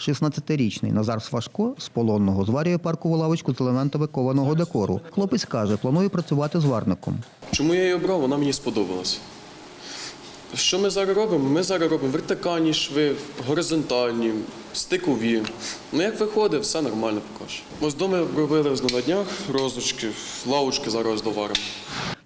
16-річний Назар Свашко з полонного зварює паркову лавочку з елементами кованого декору. Хлопець каже, планує працювати зварником. Чому я її обрав? Вона мені сподобалась. Що ми зараз робимо? Ми зараз робимо вертикальні шви, горизонтальні, стикові. Ну як виходить, все нормально поки що. Ось доми робили на днях розочки, лавочки зараз доваримо.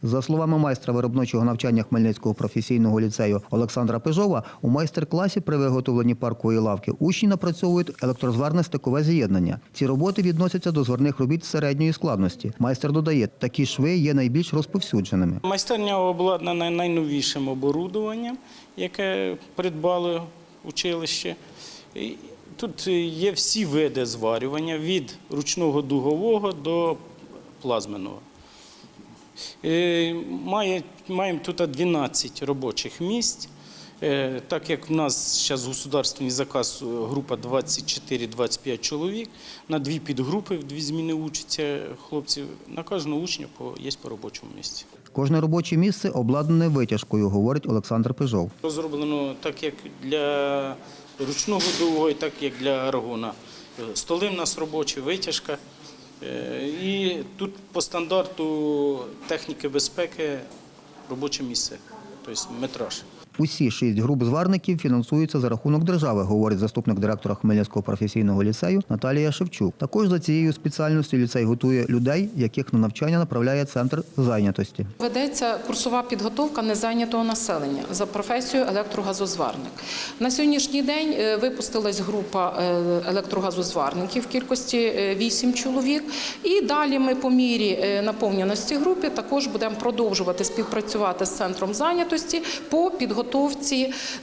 За словами майстра виробничого навчання Хмельницького професійного ліцею Олександра Пижова, у майстер-класі при виготовленні паркової лавки учні напрацьовують електрозварне стикове з'єднання. Ці роботи відносяться до зварних робіт середньої складності. Майстер додає, такі шви є найбільш розповсюдженими. Майстерня обладнана найновішим оборудованням, яке придбало училище. Тут є всі види зварювання від ручного дугового до плазменного. Е, Має, маємо тут 12 робочих місць. Е, Так як в нас зараз государственний заказ е, група 24-25 чоловік, на дві підгрупи, в дві зміни учаться хлопці, на кожного учня є по робочому місці. Кожне робоче місце обладнане витяжкою, говорить Олександр Пижов. Розроблено так як для ручного дугу, і так як для аргона. Столи в нас робочі, витяжка. Е, І тут по стандарту техніки безпеки робоче місце, тобто метраж. Усі шість груп зварників фінансуються за рахунок держави, говорить заступник директора Хмельницького професійного ліцею Наталія Шевчук. Також за цією спеціальністю ліцей готує людей, яких на навчання направляє центр зайнятості. Ведеться курсова підготовка незайнятого населення за професією електрогазозварник. На сьогоднішній день е, випустилась група е, електрогазозварників в кількості 8 чоловік. І далі ми по мірі е, наповненості групи також будемо продовжувати співпрацювати з центром зайнятості по підготовці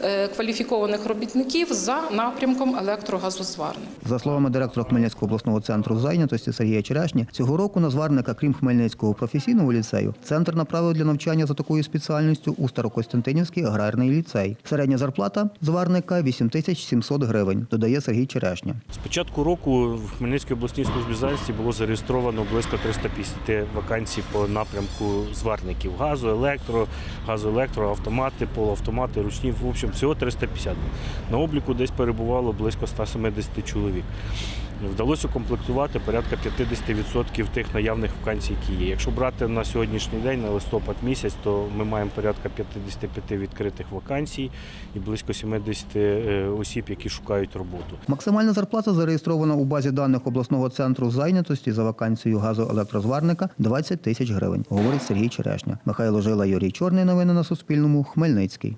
е, кваліфікованих робітників за напрямком електрогазозварник. За словами директора Хмельницького обласного центру зайнятості Сергія Черешні, цього року на зварника, крім Хмельницького професійного ліцею, центр направив для навчання за такою спеціальністю у Старокостянтинівський аграрний ліцей. Середня зарплата зварника 8700 гривень, додає Сергій Черешня. З початку року в Хмельницькій обласній службі зайнятості було зареєстровано близько 350 вакансій по напрямку зварників газу, електро, газоелектро, автомати, полуавтомати, ручні. В общем, всього 350. На обліку десь перебувало близько 170 чоловік. Вдалося укомплектувати порядка 50% тих наявних вакансій, які є. Якщо брати на сьогоднішній день, на листопад місяць, то ми маємо порядка 55 відкритих вакансій і близько 70 е, осіб, які шукають роботу. Максимальна зарплата зареєстрована у базі даних обласного центру зайнятості за вакансією газоелектрозварника 20 тисяч гривень, говорить Сергій Черешня. Михайло Жила, Юрій Чорний. Новини на Суспільному. Хмельницький.